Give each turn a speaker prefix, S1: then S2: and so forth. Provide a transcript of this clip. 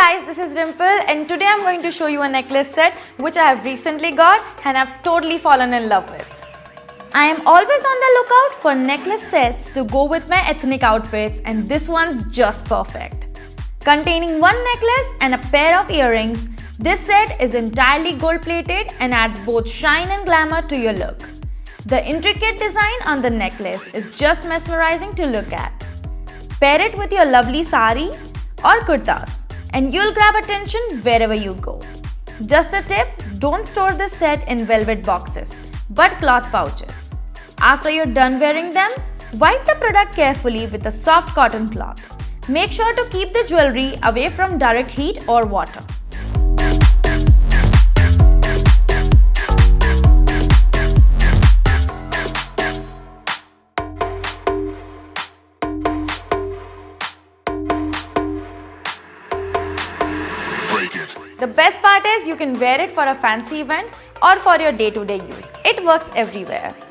S1: guys, this is Dimple and today I'm going to show you a necklace set which I have recently got and I've totally fallen in love with. I am always on the lookout for necklace sets to go with my ethnic outfits and this one's just perfect. Containing one necklace and a pair of earrings, this set is entirely gold plated and adds both shine and glamour to your look. The intricate design on the necklace is just mesmerizing to look at. Pair it with your lovely sari or kurtas and you'll grab attention wherever you go. Just a tip, don't store this set in velvet boxes, but cloth pouches. After you're done wearing them, wipe the product carefully with a soft cotton cloth. Make sure to keep the jewelry away from direct heat or water. The best part is you can wear it for a fancy event or for your day-to-day -day use. It works everywhere.